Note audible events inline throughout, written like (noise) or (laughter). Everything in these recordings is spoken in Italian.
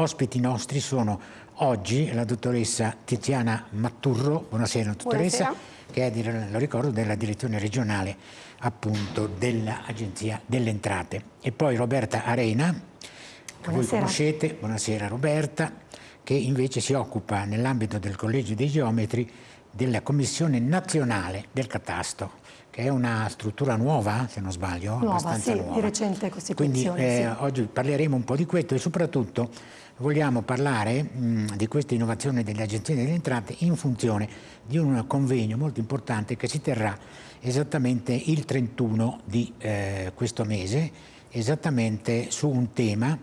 ospiti nostri sono oggi la dottoressa Tiziana Matturro, buonasera dottoressa, buonasera. che è, lo ricordo, della direzione regionale appunto dell'Agenzia delle Entrate. E poi Roberta Arena, che voi conoscete, buonasera Roberta, che invece si occupa nell'ambito del Collegio dei Geometri della Commissione Nazionale del Catasto, che è una struttura nuova, se non sbaglio, nuova, abbastanza sì, nuova. di recente costituzione. Quindi eh, sì. oggi parleremo un po' di questo e soprattutto vogliamo parlare mh, di questa innovazione delle agenzie delle entrate in funzione di un convegno molto importante che si terrà esattamente il 31 di eh, questo mese, esattamente su un tema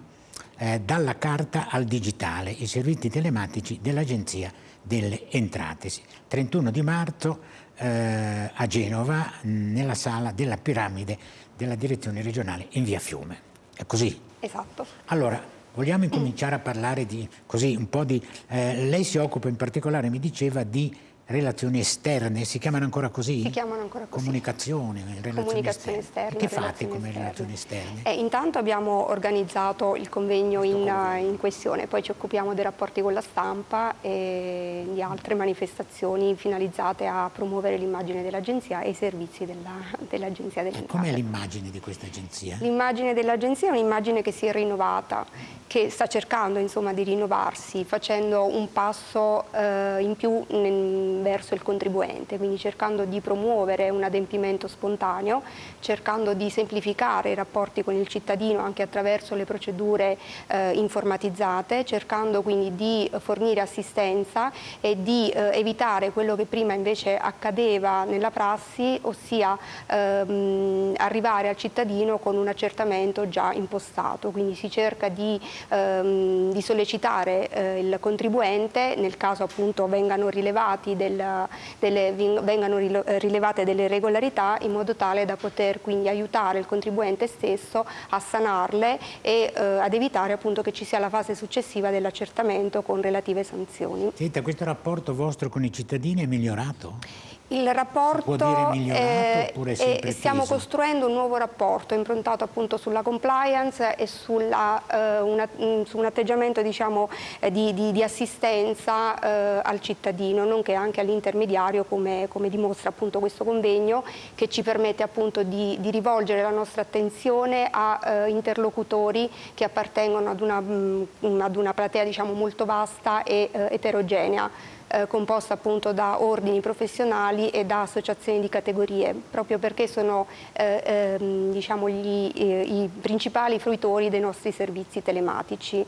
eh, dalla carta al digitale, i servizi telematici dell'Agenzia delle Entrate. 31 di marzo eh, a Genova, nella sala della piramide della direzione regionale in via Fiume. È così? Esatto. Allora, vogliamo incominciare a parlare di, così, un po' di... Eh, lei si occupa in particolare, mi diceva, di relazioni esterne, si chiamano ancora così? Si chiamano ancora così. Comunicazione, relazioni Comunicazione esterne. Che fate come esterne. relazioni esterne? Eh, intanto abbiamo organizzato il convegno in, in, questione, poi ci occupiamo dei rapporti con la stampa e di altre manifestazioni finalizzate a promuovere l'immagine dell'agenzia e i servizi dell'agenzia dell dell'entrata. Com'è l'immagine di questa agenzia? L'immagine dell'agenzia è un'immagine che si è rinnovata, che sta cercando insomma, di rinnovarsi, facendo un passo eh, in più nel verso il contribuente, quindi cercando di promuovere un adempimento spontaneo, cercando di semplificare i rapporti con il cittadino anche attraverso le procedure eh, informatizzate, cercando quindi di fornire assistenza e di eh, evitare quello che prima invece accadeva nella prassi, ossia ehm, arrivare al cittadino con un accertamento già impostato, quindi si cerca di, ehm, di sollecitare eh, il contribuente nel caso appunto vengano rilevati del, delle, vengano rilevate delle irregolarità in modo tale da poter quindi aiutare il contribuente stesso a sanarle e eh, ad evitare appunto che ci sia la fase successiva dell'accertamento con relative sanzioni. Senta, questo rapporto vostro con i cittadini è migliorato? Il rapporto, eh, eh, stiamo costruendo un nuovo rapporto improntato appunto sulla compliance e sulla, eh, una, mm, su un atteggiamento diciamo, eh, di, di, di, assistenza eh, al cittadino, nonché anche all'intermediario come, come, dimostra appunto questo convegno che ci permette appunto di, di rivolgere la nostra attenzione a eh, interlocutori che appartengono ad una, mh, mm, ad una platea diciamo, molto vasta e eterogenea eh, composta appunto da ordini professionali e da associazioni di categorie, proprio perché sono eh, ehm, diciamo gli, eh, i principali fruitori dei nostri servizi telematici.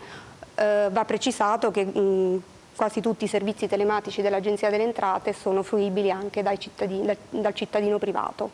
Eh, va precisato che mh, quasi tutti i servizi telematici dell'Agenzia delle Entrate sono fruibili anche cittadini, dal, dal cittadino privato.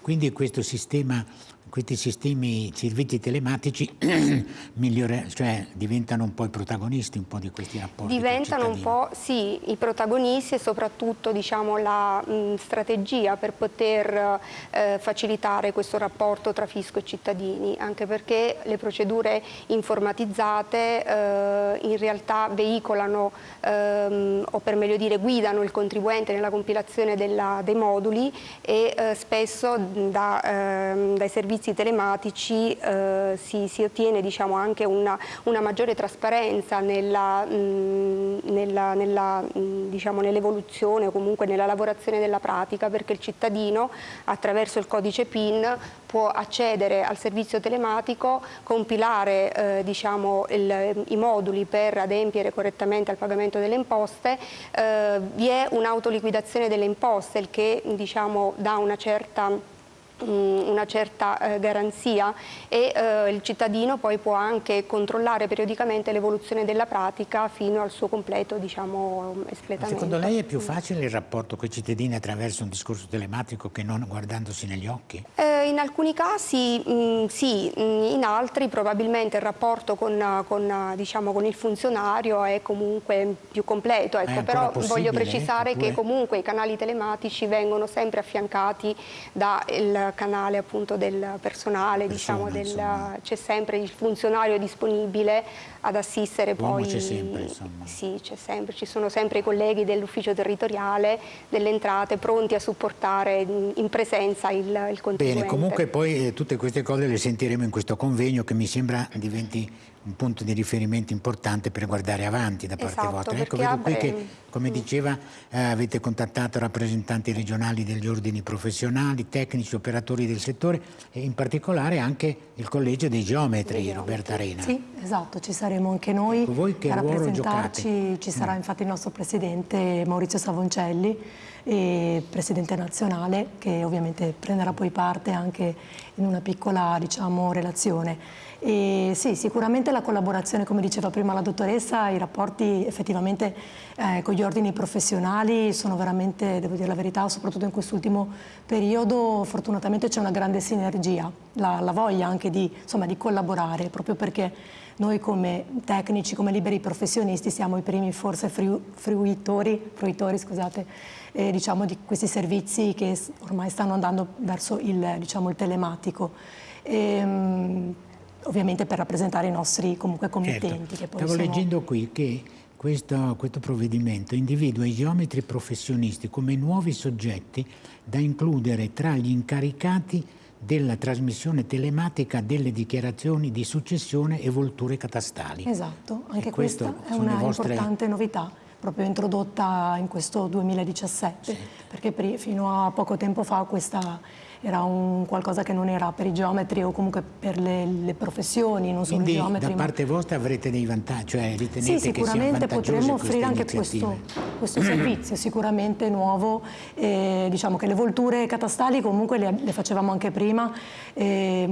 Quindi questo sistema questi sistemi, servizi telematici (clears throat) migliore, cioè, diventano un po' i protagonisti un po' di questi rapporti Diventano un po' sì, i protagonisti e soprattutto diciamo, la mh, strategia per poter eh, facilitare questo rapporto tra fisco e cittadini, anche perché le procedure informatizzate eh, in realtà veicolano ehm, o per meglio dire guidano il contribuente nella compilazione della, dei moduli e eh, spesso da, ehm, dai servizi servizi telematici eh, si, si, ottiene diciamo, anche una, una, maggiore trasparenza nell'evoluzione nella, nella, diciamo, nell o comunque nella lavorazione della pratica perché il cittadino attraverso il codice PIN può accedere al servizio telematico, compilare eh, diciamo, il, i moduli per adempiere correttamente al pagamento delle imposte, eh, vi è un'autoliquidazione delle imposte, il che diciamo, dà una certa una certa eh, garanzia e eh, il cittadino poi può anche controllare periodicamente l'evoluzione della pratica fino al suo completo diciamo, espletamento. Secondo lei è più facile il rapporto con i cittadini attraverso un discorso telematico che non guardandosi negli occhi? Eh, in alcuni casi mh, mm, sì, mm, in altri probabilmente il rapporto con, con, diciamo, con, il funzionario è comunque più completo, ecco, però voglio precisare oppure... che comunque i canali telematici vengono sempre affiancati dal canale appunto del personale, diciamo, c'è sempre il funzionario disponibile ad assistere poi. c'è sempre, insomma. Sì, c'è sempre, ci sono sempre i colleghi dell'ufficio territoriale delle entrate pronti a supportare in presenza il, il contribuente. Bene, comunque poi eh, tutte queste cose le sentiremo in questo convegno che mi sembra diventi un punto di riferimento importante per guardare avanti da parte esatto, vostra. Ecco, vedo qui che, come diceva, eh, avete contattato rappresentanti regionali degli ordini professionali, tecnici, operatori del settore e in particolare anche il collegio dei geometri, Roberta Arena. Sì, esatto, ci saremo anche noi ecco, voi che a rappresentarci. Ci sarà mm. infatti il nostro presidente Maurizio Savoncelli, presidente nazionale, che ovviamente prenderà poi parte anche in una piccola diciamo, relazione. E sì, sicuramente la collaborazione, come diceva prima la dottoressa, i rapporti effettivamente eh, con gli ordini professionali sono veramente, devo dire la verità, soprattutto in quest'ultimo periodo, fortunatamente c'è una grande sinergia, la, la voglia anche di, insomma, di collaborare, proprio perché noi come tecnici, come liberi professionisti siamo i primi forse fruitori, fruitori scusate, eh, diciamo, di questi servizi che ormai stanno andando verso il, diciamo, il telematico. E, ehm, ovviamente per rappresentare i nostri comunque committenti. Certo. Stavo sono... leggendo qui che questo, questo, provvedimento individua i geometri professionisti come nuovi soggetti da includere tra gli incaricati della trasmissione telematica delle dichiarazioni di successione e volture catastali. Esatto, anche questa è una vostre... importante novità proprio introdotta in questo 2017, sì. perché fino a poco tempo fa questa era un qualcosa che non era per i geometri o comunque per le, le professioni, non solo Quindi, i geometri. da parte ma... vostra avrete dei vantaggi, cioè ritenete sì, sicuramente potremmo offrire anche questo, questo servizio, sicuramente nuovo, eh, diciamo che le volture catastali comunque le, le facevamo anche prima, eh,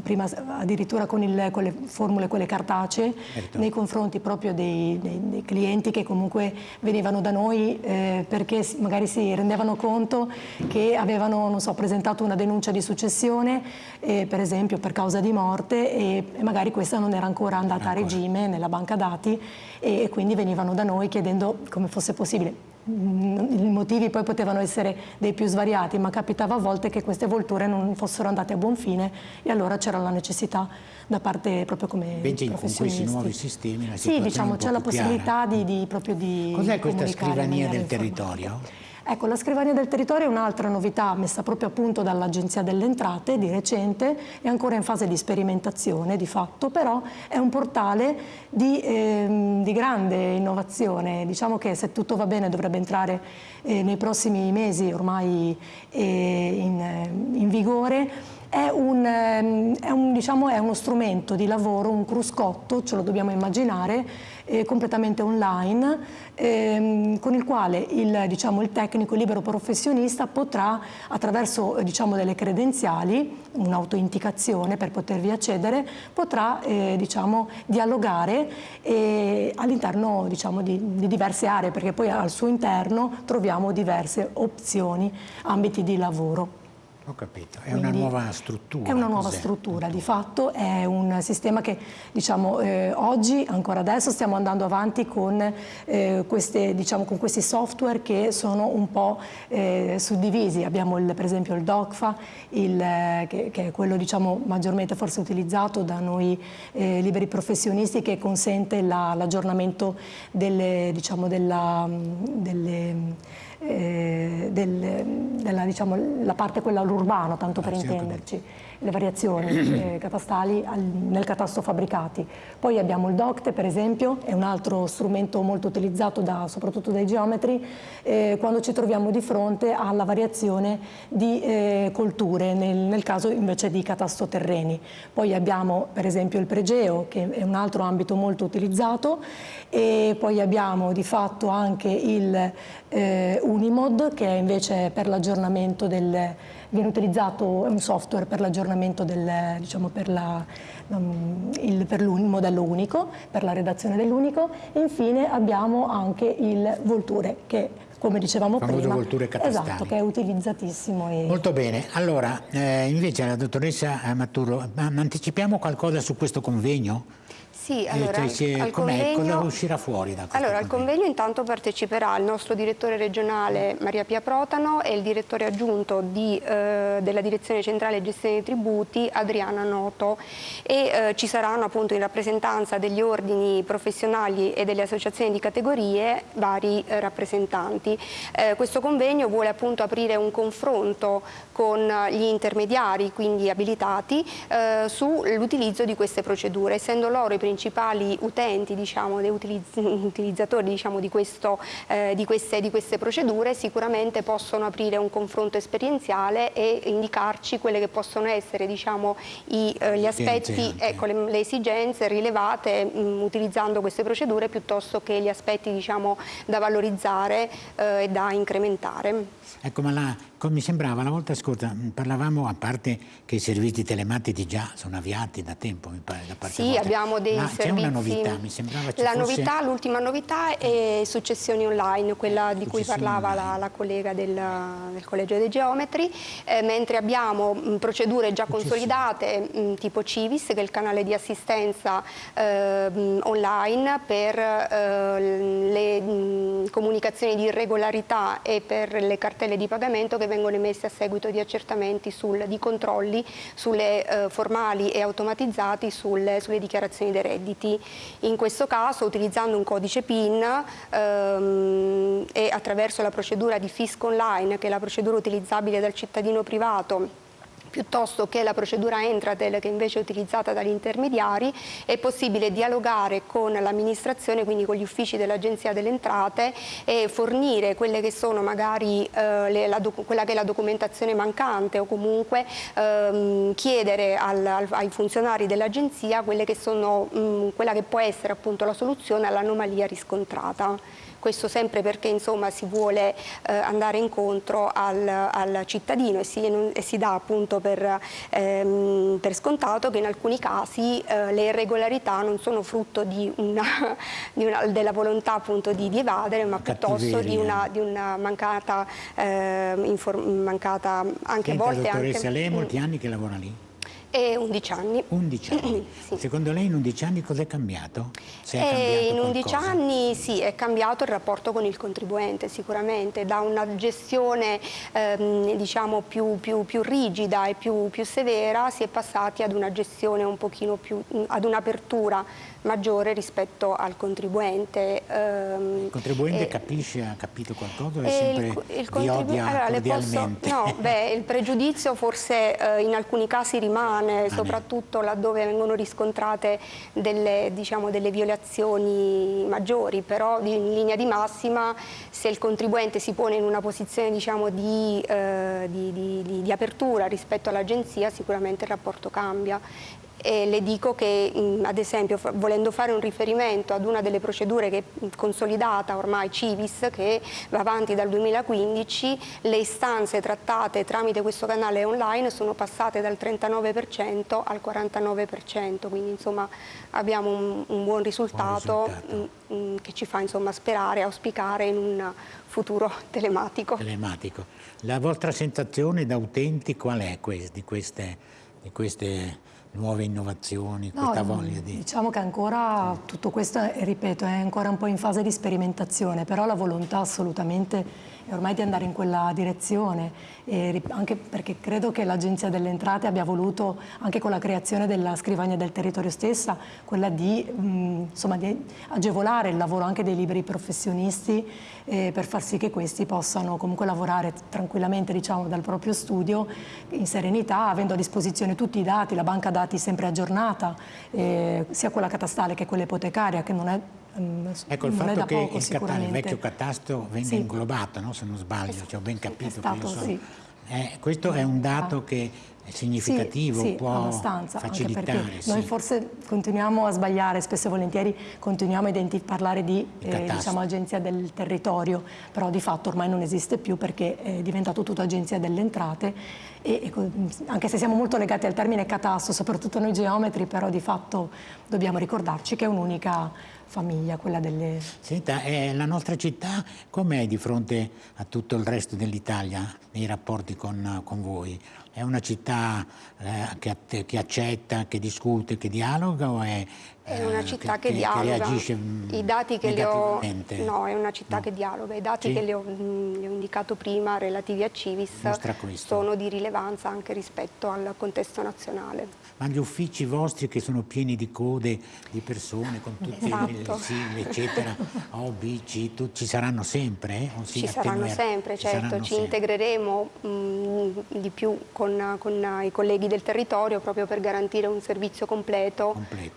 prima addirittura con, il, con, le formule quelle cartacee, certo. nei confronti proprio dei, dei, dei, clienti che comunque venivano da noi eh, perché magari si rendevano conto che avevano, non so, presentato una denuncia di successione, per esempio per causa di morte, e, e, magari questa non era ancora andata ancora. a regime nella banca dati e, e quindi venivano da noi chiedendo come fosse possibile mm, i motivi poi potevano essere dei più svariati, ma capitava a volte che queste volture non fossero andate a buon fine e allora c'era la necessità da parte proprio come Invece con questi nuovi sistemi la Sì, diciamo, c'è la possibilità di, di, proprio di Cos'è questa scrivania del territorio? Ecco, la scrivania del territorio è un'altra novità messa proprio a punto dall'Agenzia delle Entrate di recente, è ancora in fase di sperimentazione di fatto, però è un portale di, ehm, di grande innovazione. Diciamo che se tutto va bene dovrebbe entrare eh, nei prossimi mesi ormai eh, in, eh, in vigore è, un, ehm, è, un, diciamo, è, uno strumento di lavoro, un cruscotto, ce lo dobbiamo immaginare, eh, completamente online, ehm, con il quale il, diciamo, il, tecnico libero professionista potrà, attraverso diciamo, delle credenziali, un'autoindicazione per potervi accedere, potrà eh, diciamo, dialogare eh, all'interno diciamo, di, di diverse aree, perché poi al suo interno troviamo diverse opzioni, ambiti di lavoro. Ho capito, è Quindi una nuova struttura. È una nuova struttura, di fatto è un sistema che diciamo, eh, oggi, ancora adesso, stiamo andando avanti con, eh, queste, diciamo, con questi software che sono un po' eh, suddivisi. Abbiamo il, per esempio il DOCFA, il, che, che, è quello diciamo, maggiormente forse utilizzato da noi eh, liberi professionisti che consente l'aggiornamento delle, diciamo, della, delle eh, del, della diciamo, parte quella all'urbano, tanto per intenderci le variazioni (clears throat) eh, catastali al, nel catasto fabbricati. Poi abbiamo il DOCTE per esempio, è un altro strumento molto utilizzato da, soprattutto dai geometri eh, quando ci troviamo di fronte alla variazione di eh, colture, nel, nel, caso invece di catasto terreni. Poi abbiamo per esempio il pregeo che è un altro ambito molto utilizzato e poi abbiamo di fatto anche il eh, Unimod che è invece per l'aggiornamento del viene utilizzato un software per l'aggiornamento del, diciamo, per, la, um, il, per modello unico, per la redazione dell'unico e infine abbiamo anche il Volture che come dicevamo prima, volture catastali. Esatto, che è utilizzatissimo. E... Molto bene, allora eh, invece la dottoressa Maturo, anticipiamo qualcosa su questo convegno? Sì, eh, allora, cioè, convegno, cosa uscirà fuori da questo Allora, al convegno intanto parteciperà il nostro direttore regionale Maria Pia Protano e il direttore aggiunto di, eh, della Direzione Centrale Gestione dei Tributi Adriana Noto e eh, ci saranno appunto in rappresentanza degli ordini professionali e delle associazioni di categorie vari eh, rappresentanti. Eh, questo convegno vuole appunto aprire un confronto con gli intermediari, quindi abilitati, sull'utilizzo di queste procedure, essendo loro i principali principali utenti, diciamo, (laughs) utilizzatori diciamo, di, questo, eh, di, queste, di, queste, procedure sicuramente possono aprire un confronto esperienziale e indicarci quelle che possono essere diciamo, i, eh, gli aspetti, ecco, le, le, esigenze rilevate mh, utilizzando queste procedure piuttosto che gli aspetti diciamo, da valorizzare eh, e da incrementare. Ecco, ma la, mi sembrava la volta scorsa, parlavamo a parte che i servizi telematici già sono avviati da tempo, mi pare, da parte Sì, abbiamo dei ma servizi... c'è una novità, mi sembrava ci la fosse... novità, L'ultima novità è successioni online, quella di cui parlava la, la, collega del, del, Collegio dei Geometri, eh, mentre abbiamo mh, procedure già consolidate mh, tipo Civis, che è il canale di assistenza eh, mh, online per eh, le comunicazioni di irregolarità e per le cartelle di pagamento che vengono emesse a seguito di accertamenti, sul, di controlli sulle, eh, formali e automatizzati sulle, sulle, dichiarazioni dei redditi. In questo caso utilizzando un codice PIN ehm, e attraverso la procedura di fisco online che è la procedura utilizzabile dal cittadino privato piuttosto che la procedura Entratel che invece è utilizzata dagli intermediari, è possibile dialogare con l'amministrazione, quindi con gli uffici dell'Agenzia delle Entrate e fornire quelle che sono magari eh, le, la, quella che è la documentazione mancante o comunque ehm, chiedere al, al, ai funzionari dell'Agenzia quella che può essere appunto la soluzione all'anomalia riscontrata questo sempre perché insomma, si vuole eh, andare incontro al, al cittadino e si, e si, dà appunto per, ehm, per, scontato che in alcuni casi eh, le irregolarità non sono frutto di una, di una, della volontà appunto di, di evadere ma piuttosto di una, di una mancata, eh, mancata anche a volte... Dottoressa, anche, lei ha molti anni che lavora lì? E 11 anni. 11 anni. (clears throat) sì. Secondo lei in 11 anni cosa è cambiato? È cambiato in 11 qualcosa? anni sì, è cambiato il rapporto con il contribuente sicuramente, da una gestione ehm, diciamo più, più, più, rigida e più, più severa si è passati ad una gestione un pochino più, ad un'apertura maggiore rispetto al contribuente. Ehm, il contribuente e, capisce, ha capito qualcosa è sempre il, il vi odia allora, posso, no, beh, il pregiudizio forse eh, in alcuni casi rimane, ah, soprattutto laddove vengono riscontrate delle, diciamo, delle violazioni maggiori, però in linea di massima se il contribuente si pone in una posizione diciamo, di, eh, di, di, di apertura rispetto all'agenzia sicuramente il rapporto cambia e le dico che ad esempio volendo fare un riferimento ad una delle procedure che è consolidata ormai Civis che va avanti dal 2015 le istanze trattate tramite questo canale online sono passate dal 39% al 49% quindi insomma abbiamo un, un buon risultato, buon risultato. che ci fa insomma sperare, auspicare in un futuro (laughs) telematico. telematico. La vostra sensazione da utenti qual è di queste, di queste nuove innovazioni, no, questa voglia di... Diciamo che ancora tutto questo, ripeto, è ancora un po' in fase di sperimentazione, però la volontà assolutamente è ormai di andare in quella direzione, anche perché credo che l'Agenzia delle Entrate abbia voluto, anche con la creazione della scrivania del territorio stessa, quella di, mh, insomma, di agevolare il lavoro anche dei liberi professionisti eh, per far sì che questi possano comunque lavorare tranquillamente diciamo, dal proprio studio in serenità, avendo a disposizione tutti i dati, la banca dati sempre aggiornata, eh, sia quella catastale che quella ipotecaria, che non è Mm, ecco il fatto che poco, il, il, vecchio catasto venga sì. inglobato, no? se non sbaglio, ci ho ben capito. È stato, so. sì. eh, questo è un dato che è significativo, sì, può abbastanza, facilitare. Sì. Noi forse continuiamo a sbagliare, spesso e volentieri continuiamo a parlare di eh, diciamo, agenzia del territorio, però di fatto ormai non esiste più perché è diventato tutto agenzia delle entrate e, e, anche se siamo molto legati al termine catasto, soprattutto noi geometri, però di fatto dobbiamo ricordarci che è un'unica famiglia, quella delle... Senta, eh, la nostra città com'è di fronte a tutto il resto dell'Italia nei rapporti con, con voi? È una città eh, che, che, accetta, che discute, che dialoga o è... È una eh, città che, che, dialoga. Che mm, I dati che le ho... No, è una città no. che dialoga. I dati sì? che le ho, mm, le ho, indicato prima relativi a Civis sono di rilevanza anche rispetto al contesto nazionale ma gli uffici vostri che sono pieni di code di persone con tutti esatto. i SIL, eccetera, O, B, C, tu, ci saranno sempre? Eh? Si ci saranno sempre, ci certo, saranno ci sempre. integreremo mh, mm, di più con, con, i colleghi del territorio proprio per garantire un servizio completo, completo.